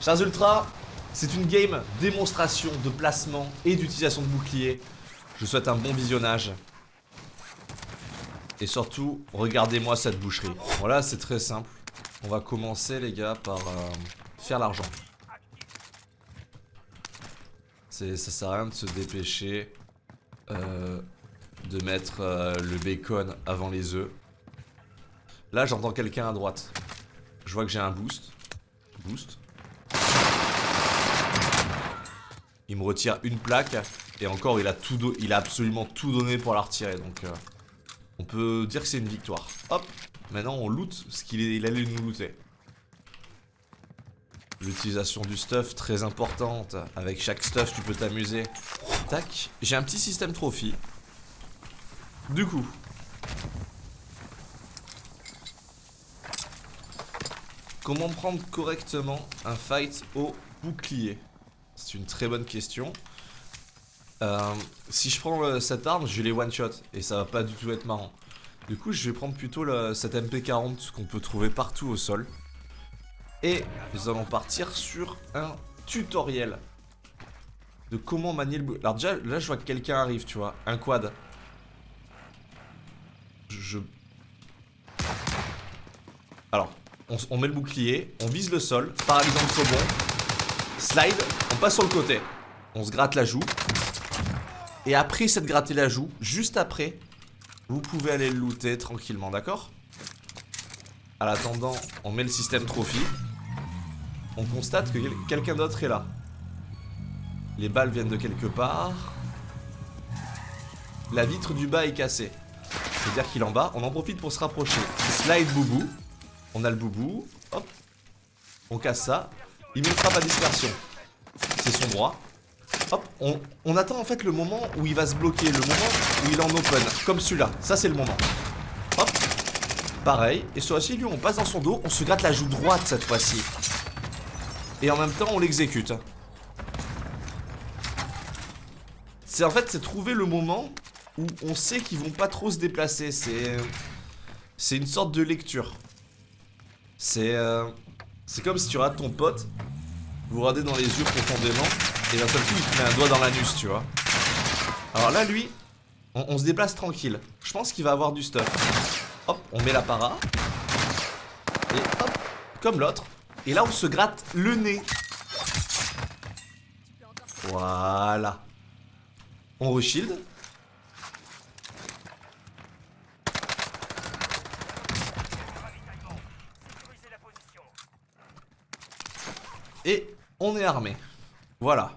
Chers Ultra, c'est une game démonstration de placement et d'utilisation de bouclier. Je vous souhaite un bon visionnage. Et surtout, regardez-moi cette boucherie. Voilà, c'est très simple. On va commencer, les gars, par euh, faire l'argent. Ça sert à rien de se dépêcher euh, de mettre euh, le bacon avant les œufs. Là, j'entends quelqu'un à droite. Je vois que j'ai un boost. Boost. Il me retire une plaque. Et encore, il a, tout il a absolument tout donné pour la retirer. Donc, euh, on peut dire que c'est une victoire. Hop. Maintenant, on loot ce qu'il allait nous looter. L'utilisation du stuff, très importante. Avec chaque stuff, tu peux t'amuser. Tac. J'ai un petit système trophy. Du coup. Comment prendre correctement un fight au bouclier? C'est une très bonne question. Euh, si je prends cette arme, je les one-shot. Et ça va pas du tout être marrant. Du coup, je vais prendre plutôt cette MP40 qu'on peut trouver partout au sol. Et nous allons partir sur un tutoriel de comment manier le... Alors déjà, là, je vois que quelqu'un arrive, tu vois. Un quad. Je... Alors, on, met le bouclier, on vise le sol, paralysant le rebond, slide, on passe sur le côté. On se gratte la joue. Et après cette gratter la joue, juste après, vous pouvez aller le looter tranquillement, d'accord? À l'attendant, on met le système trophy on constate que quelqu'un d'autre est là. Les balles viennent de quelque part. La vitre du bas est cassée. C'est-à-dire qu'il en bas. On en profite pour se rapprocher. Slide boubou. On a le boubou. Hop. On casse ça. Il met frappe à dispersion. C'est son droit. Hop. On, on, attend en fait le moment où il va se bloquer. Le moment où il est en open. Comme celui-là. Ça, c'est le moment. Hop. Pareil. Et sur ci lui, on passe dans son dos. On se gratte la joue droite cette fois-ci. Et en même temps on l'exécute C'est en fait c'est trouver le moment Où on sait qu'ils vont pas trop se déplacer C'est C'est une sorte de lecture C'est euh, C'est comme si tu rates ton pote Vous regardez dans les yeux profondément Et d'un seul coup il te met un doigt dans l'anus tu vois Alors là lui on, on se déplace tranquille Je pense qu'il va avoir du stuff Hop on met la para Et hop Comme l'autre et là, on se gratte le nez. Voilà. On reshield. Et on est armé. Voilà.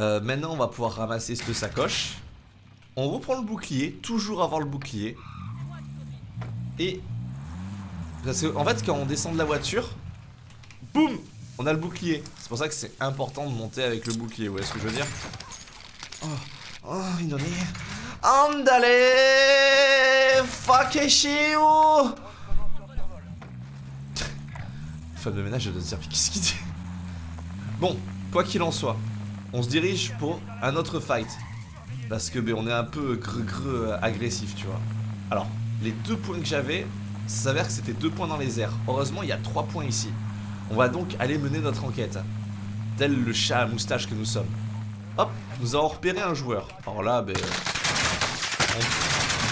Euh, maintenant, on va pouvoir ramasser cette sacoche. On reprend le bouclier, toujours avoir le bouclier. Et en fait, quand on descend de la voiture, boum, on a le bouclier. C'est pour ça que c'est important de monter avec le bouclier, vous voyez ce que je veux dire? Oh, oh, Inoni. Andale Fakeshio Femme de ménage, dire, qu'est-ce qu'il dit Bon, quoi qu'il en soit, on se dirige pour un autre fight. Parce que ben, on est un peu agressif, tu vois. Alors, les deux points que j'avais, ça s'avère que c'était deux points dans les airs. Heureusement, il y a trois points ici. On va donc aller mener notre enquête. Tel le chat à moustache que nous sommes. Hop, nous avons repéré un joueur. Alors là, ben...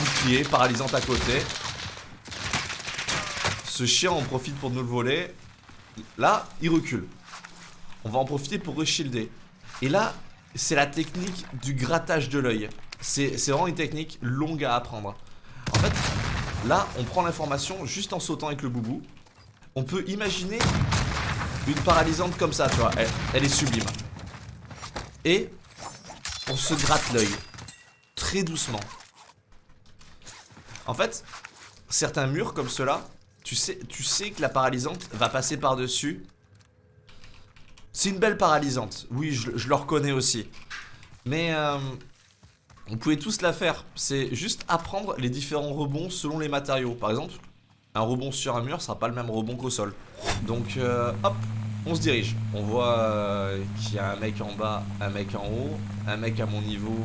Bouclier, paralysant à côté. Ce chien en profite pour nous le voler. Là, il recule. On va en profiter pour reshilder. Et là, c'est la technique du grattage de l'œil. C'est vraiment une technique longue à apprendre. En fait, Là, on prend l'information juste en sautant avec le boubou. On peut imaginer une paralysante comme ça, tu vois. Elle, est sublime. Et on se gratte l'œil. Très doucement. En fait, certains murs comme ceux-là, tu sais, que la paralysante va passer par-dessus. C'est une belle paralysante. Oui, je, le reconnais aussi. Mais... Euh, vous pouvez tous la faire, c'est juste apprendre les différents rebonds selon les matériaux. Par exemple, un rebond sur un mur sera pas le même rebond qu'au sol. Donc euh, hop, on se dirige. On voit euh, qu'il y a un mec en bas, un mec en haut, un mec à mon niveau.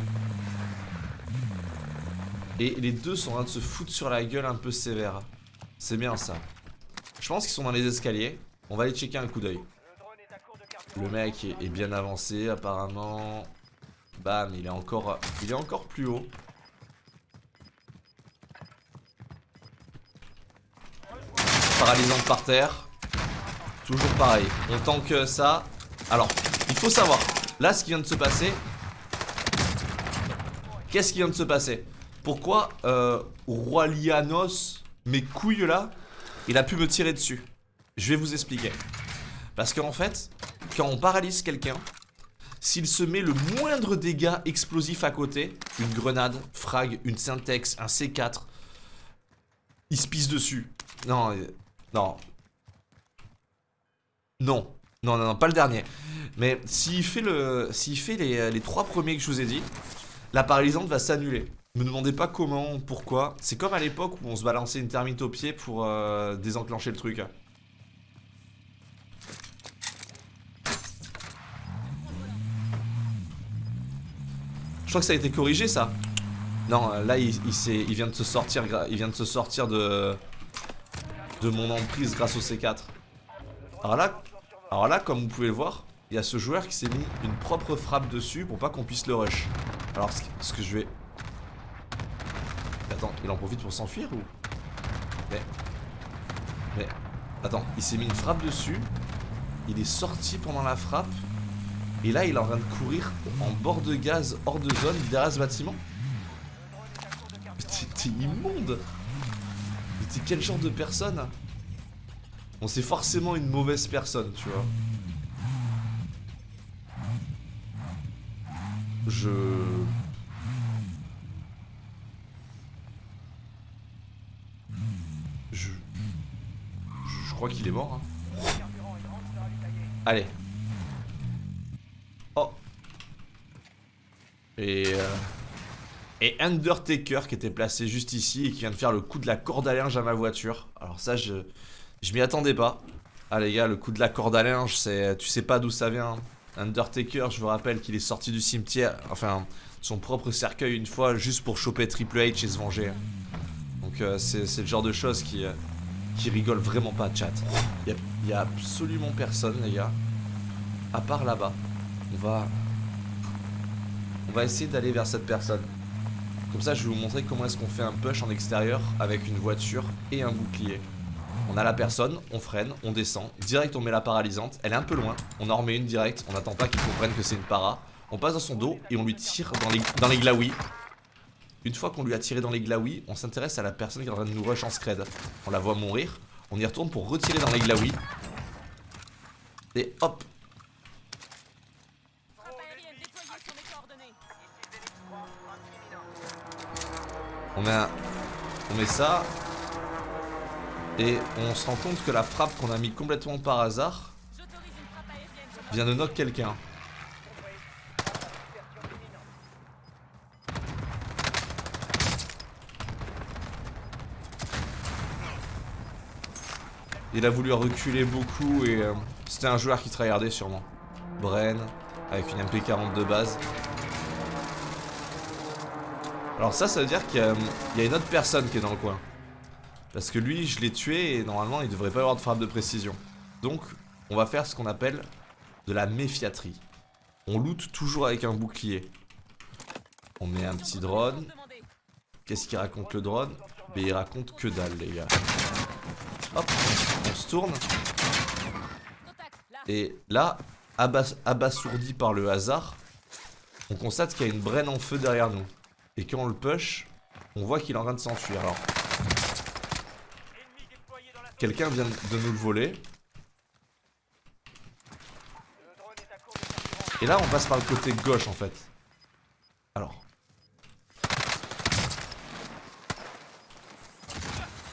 Et les deux sont en train de se foutre sur la gueule un peu sévère. C'est bien ça. Je pense qu'ils sont dans les escaliers. On va aller checker un coup d'œil. Le mec est, bien avancé apparemment. Bam, il est encore, il est encore plus haut. Paralysante par terre. Toujours pareil. On tank ça. Alors, il faut savoir. Là, ce qui vient de se passer. Qu'est-ce qui vient de se passer? Pourquoi euh, Roi Lianos, mes couilles là, il a pu me tirer dessus Je vais vous expliquer. Parce qu'en fait, quand on paralyse quelqu'un, s'il se met le moindre dégât explosif à côté, une grenade, frag, une syntex, un C4, il se pisse dessus. Non, euh, non. Non. Non, non, non, pas le dernier. Mais s'il fait, fait les, les trois premiers que je vous ai dit, la paralysante va s'annuler. Me demandez pas comment, pourquoi. C'est comme à l'époque où on se balançait une thermite au pied pour euh, désenclencher le truc. Je crois que ça a été corrigé ça. Non, euh, là il, il, il vient de se sortir, il vient de se sortir de de mon emprise grâce au C4. Alors là, alors là, comme vous pouvez le voir, il y a ce joueur qui s'est mis une propre frappe dessus pour pas qu'on puisse le rush. Alors ce que je vais... Attends, il en profite pour s'enfuir ou... Mais... Mais... Attends, il s'est mis une frappe dessus. Il est sorti pendant la frappe. Et là, il est en train de courir en bord de gaz, hors de zone, derrière ce bâtiment. T'es immonde Mais t'es quel genre de personne? Bon, c'est forcément une mauvaise personne, tu vois. Je... crois qu'il est mort. Hein. Allez. Oh. Et... Euh... Et Undertaker qui était placé juste ici et qui vient de faire le coup de la corde à linge à ma voiture. Alors ça, je... Je m'y attendais pas. Ah les gars, le coup de la corde à linge, c'est... Tu sais pas d'où ça vient. Undertaker, je vous rappelle qu'il est sorti du cimetière, enfin, son propre cercueil une fois, juste pour choper Triple H et se venger. Donc euh, c'est le genre de choses qui, euh, qui rigole vraiment pas, chat. Il y, a absolument personne, les gars. À part là-bas. On va... On va essayer d'aller vers cette personne. Comme ça, je vais vous montrer comment est-ce qu'on fait un push en extérieur avec une voiture et un bouclier. On a la personne, on freine, on descend, direct on met la paralysante, elle est un peu loin, on en remet une direct, on n'attend pas qu'il comprenne que c'est une para, on passe dans son dos et on lui tire dans les, dans les glaouis. Une fois qu'on lui a tiré dans les glaouis, on s'intéresse à la personne qui est en train de nous rush en scred. On la voit mourir, on y retourne pour retirer dans les glaouis. Et hop On met, on met ça, et on se rend compte que la frappe qu'on a mis complètement par hasard vient de knock quelqu'un. Il a voulu reculer beaucoup et euh, c'était un joueur qui tryhardait sûrement. Bren, avec une MP40 de base. Alors ça, ça veut dire qu'il y, y, a une autre personne qui est dans le coin. Parce que lui, je l'ai tué et normalement, il devrait pas avoir de frappe de précision. Donc, on va faire ce qu'on appelle de la méfiaterie. On loot toujours avec un bouclier. On met un petit drone. Qu'est-ce qu'il raconte le drone? Mais il raconte que dalle, les gars. Hop, on se tourne. Et là, abasourdi par le hasard, on constate qu'il y a une brenne en feu derrière nous. Et quand on le push, on voit qu'il est en train de s'enfuir. Alors, Quelqu'un vient de nous le voler. Et là, on passe par le côté gauche, en fait. Alors.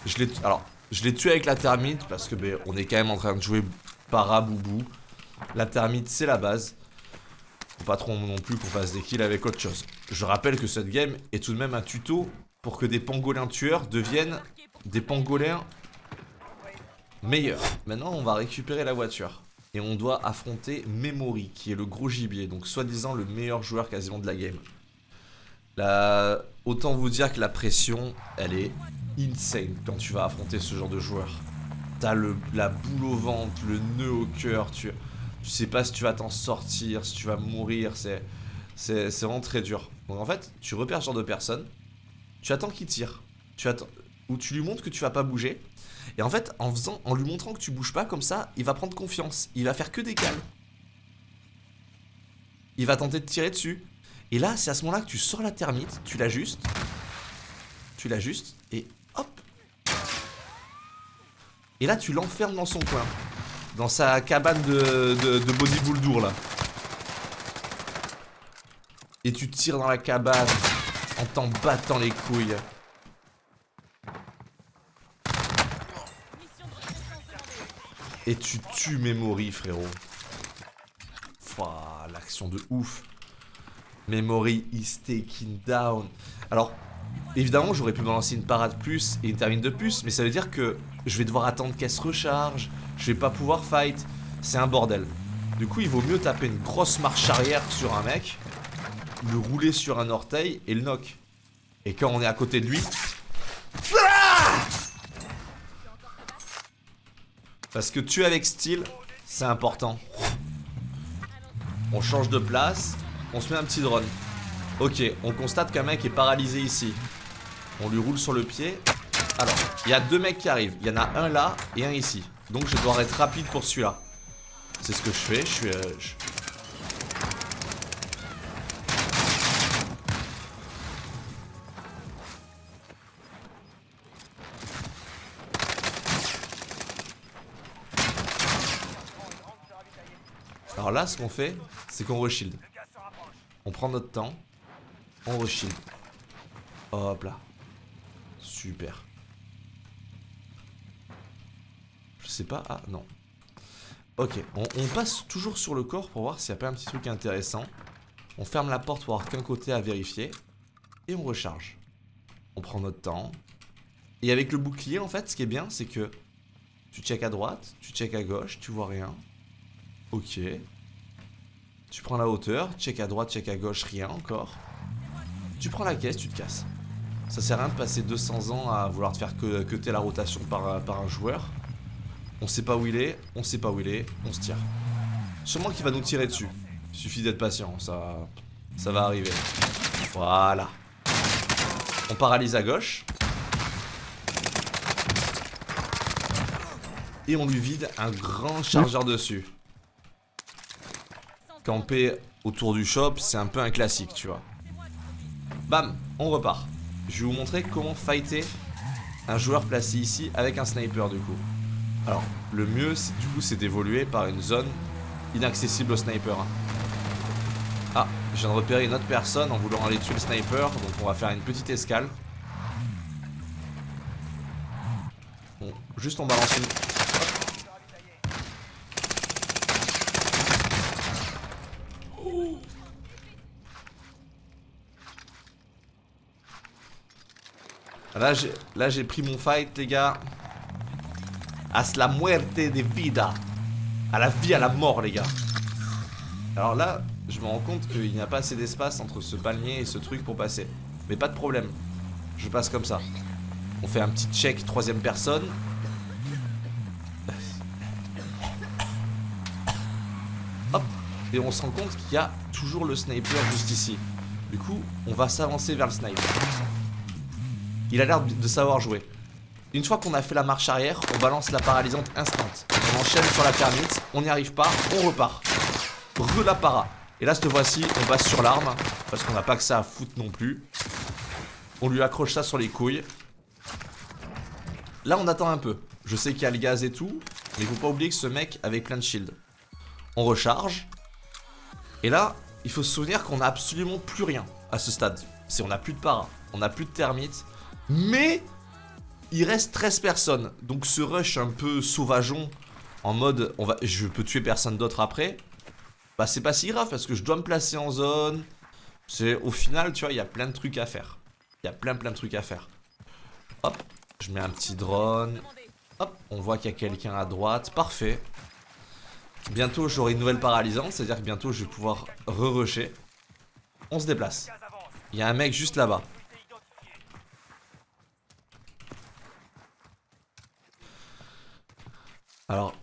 Je l'ai... Alors, je l'ai tué avec la thermite, parce que ben, on est quand même en train de jouer para-boubou. La thermite, c'est la base. Faut pas trop non plus qu'on fasse des kills avec autre chose. Je rappelle que cette game est tout de même un tuto pour que des pangolins tueurs deviennent des pangolins Meilleur. Maintenant, on va récupérer la voiture. Et on doit affronter Memory, qui est le gros gibier. Donc, soi-disant, le meilleur joueur quasiment de la game. La... Autant vous dire que la pression, elle est insane quand tu vas affronter ce genre de joueur. T'as la boule au ventre, le nœud au cœur, tu, sais pas si tu vas t'en sortir, si tu vas mourir, c'est vraiment très dur. Donc en fait, tu repères ce genre de personne, tu attends qu'il tire, tu attends, ou tu lui montres que tu vas pas bouger, et en fait, en lui montrant que tu bouges pas comme ça, il va prendre confiance, il va faire que des cales. Il va tenter de tirer dessus. Et là, c'est à ce moment-là que tu sors la termite, tu l'ajustes, tu l'ajustes, et Et là, tu l'enfermes dans son coin, dans sa cabane de, de, de bodybuilder là. Et tu tires dans la cabane en t'en battant les couilles. Et tu tues Memory, frérot. L'action de ouf. Memory is taking down. Alors, évidemment, j'aurais pu me lancer une parade plus et une termine de plus, mais ça veut dire que je vais devoir attendre qu'elle se recharge, je vais pas pouvoir fight. C'est un bordel. Du coup, il vaut mieux taper une grosse marche arrière sur un mec le rouler sur un orteil et le knock. Et quand on est à côté de lui... Parce que tuer avec style, c'est important. On change de place, on se met un petit drone. Ok, on constate qu'un mec est paralysé ici. On lui roule sur le pied. Alors, il y a deux mecs qui arrivent. Il y en a un là et un ici. Donc je dois être rapide pour celui-là. C'est ce que je fais. Je suis... Euh, Alors là, ce qu'on fait, c'est qu'on reshield. On prend notre temps. On reshield. Hop là. Super. Je sais pas. Ah, non. Ok, on, passe toujours sur le corps pour voir s'il n'y a pas un petit truc intéressant. On ferme la porte pour avoir qu'un côté à vérifier. Et on recharge. On prend notre temps. Et avec le bouclier, en fait, ce qui est bien, c'est que tu check à droite, tu check à gauche, tu vois rien. Ok. Tu prends la hauteur, check à droite, check à gauche, rien encore. Tu prends la caisse, tu te casses. Ça sert à rien de passer 200 ans à vouloir te faire que, que la rotation par, un joueur. On sait pas où il est, on sait pas où il est, on se tire. Sûrement qu'il va nous tirer dessus. Il suffit d'être patient, ça, ça va arriver. Voilà. On paralyse à gauche. Et on lui vide un grand chargeur dessus camper autour du shop, c'est un peu un classique, tu vois. Bam, on repart. Je vais vous montrer comment fighter un joueur placé ici avec un sniper du coup. Alors, le mieux, du coup, c'est d'évoluer par une zone inaccessible au sniper. Hein. Ah, je viens de repérer une autre personne en voulant aller tuer le sniper, donc on va faire une petite escale. Bon, juste on balance une... Là, j'ai pris mon fight, les gars. À la muerte de vida. À la vie, à la mort, les gars. Alors là, je me rends compte qu'il n'y a pas assez d'espace entre ce palmier et ce truc pour passer. Mais pas de problème. Je passe comme ça. On fait un petit check troisième personne. Hop. Et on se rend compte qu'il y a toujours le sniper juste ici. Du coup, on va s'avancer vers le sniper. Il a l'air de savoir jouer. Une fois qu'on a fait la marche arrière, on balance la paralysante instant. On enchaîne sur la thermite, on n'y arrive pas, on repart. Re la para. Et là, cette fois-ci, on passe sur l'arme, parce qu'on n'a pas que ça à foutre non plus. On lui accroche ça sur les couilles. Là, on attend un peu. Je sais qu'il y a le gaz et tout, mais faut pas oublier que ce mec avait plein de shield. On recharge. Et là, il faut se souvenir qu'on a absolument plus rien à ce stade. C'est on n'a plus de para, on n'a plus de thermite, mais il reste 13 personnes. Donc ce rush un peu sauvageon, en mode on va, je peux tuer personne d'autre après, bah c'est pas si grave parce que je dois me placer en zone. C'est Au final, tu vois, il y a plein de trucs à faire. Il y a plein plein de trucs à faire. Hop, je mets un petit drone. Hop, on voit qu'il y a quelqu'un à droite. Parfait. Bientôt, j'aurai une nouvelle paralysante. C'est-à-dire que bientôt, je vais pouvoir re-rusher. On se déplace. Il y a un mec juste là-bas. Alors,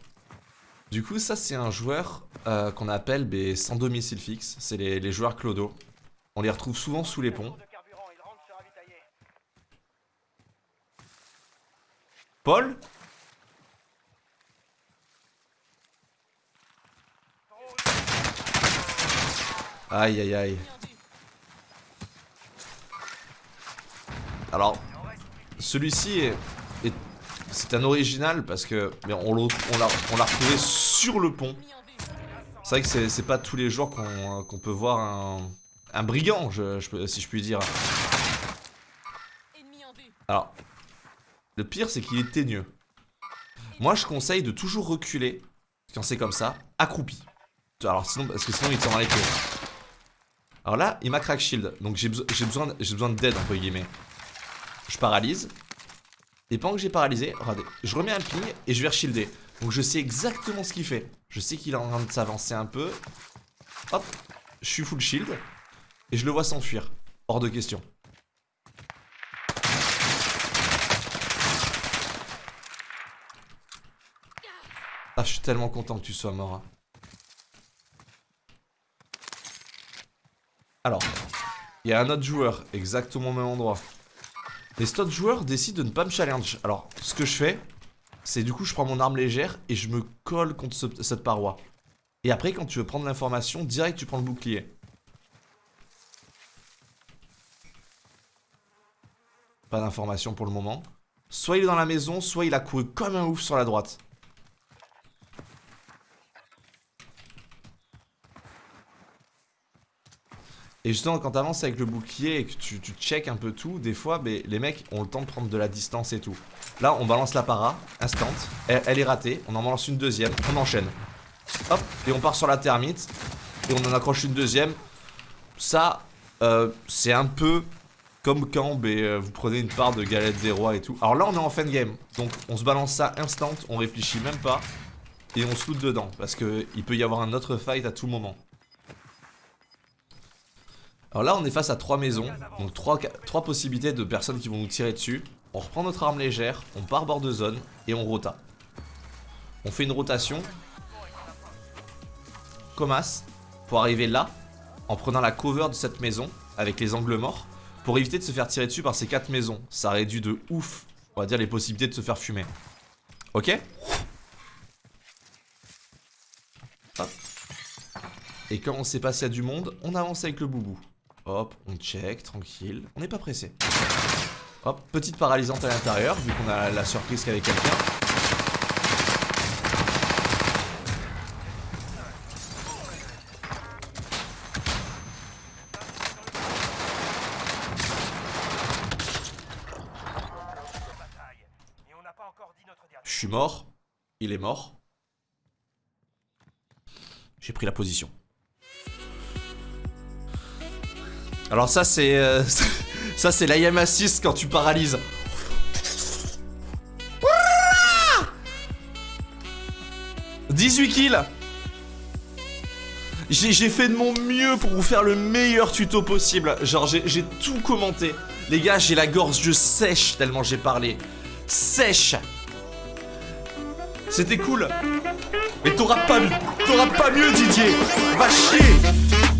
Du coup, ça, c'est un joueur euh, qu'on appelle sans domicile fixe. C'est les, les joueurs clodo. On les retrouve souvent sous les ponts. Paul? Aïe aïe aïe. Alors, celui-ci est, c'est un original parce que on l'a retrouvé sur le pont. C'est vrai que c'est pas tous les jours qu'on peut voir un, brigand, si je puis dire. Alors, le pire c'est qu'il est teigneux. Moi je conseille de toujours reculer quand c'est comme ça, accroupi. Alors sinon, parce que sinon il t'en les queues. Alors là, il m'a crack shield, donc j'ai besoin, besoin d'aide entre guillemets. Je paralyse. Et pendant que j'ai paralysé, regardez, je remets un ping et je vais shielder. Donc je sais exactement ce qu'il fait. Je sais qu'il est en train de s'avancer un peu. Hop, je suis full shield. Et je le vois s'enfuir. Hors de question. Ah, je suis tellement content que tu sois mort. Hein. Alors, il y a un autre joueur, exactement au même endroit. Et cet autre joueur décide de ne pas me challenge. Alors, ce que je fais, c'est du coup, je prends mon arme légère et je me colle contre cette paroi. Et après, quand tu veux prendre l'information, direct, tu prends le bouclier. Pas d'information pour le moment. Soit il est dans la maison, soit il a couru comme un ouf sur la droite. Et justement, quand t'avances avec le bouclier et que tu, check un peu tout, des fois, les mecs ont le temps de prendre de la distance et tout. Là, on balance la para, instant. Elle, est ratée, on en balance une deuxième, on enchaîne. Hop, et on part sur la termite. Et on en accroche une deuxième. Ça, euh, c'est un peu comme quand euh, vous prenez une part de galette des rois et tout. Alors là, on est en fin de game. Donc, on se balance ça instant, on réfléchit même pas. Et on se loot dedans. Parce qu'il peut y avoir un autre fight à tout moment. Alors là, on est face à trois maisons, donc trois, possibilités de personnes qui vont nous tirer dessus. On reprend notre arme légère, on part bord de zone et on rota. On fait une rotation. Comas, pour arriver là, en prenant la cover de cette maison, avec les angles morts, pour éviter de se faire tirer dessus par ces quatre maisons. Ça réduit de ouf, on va dire, les possibilités de se faire fumer. Ok? Hop. Et quand on sait passer à du monde, on avance avec le boubou. Hop, on check, tranquille. On n'est pas pressé. Hop, petite paralysante à l'intérieur, vu qu'on a la surprise qu'avec quelqu'un. Je suis mort. Il est mort. J'ai pris la position. Alors ça c'est... Euh, ça c'est l'IM assist quand tu paralyses. 18 kills J'ai fait de mon mieux pour vous faire le meilleur tuto possible. Genre j'ai tout commenté. Les gars, j'ai la gorge sèche tellement j'ai parlé. Sèche C'était cool. Mais t'auras pas, pas mieux Didier Va chier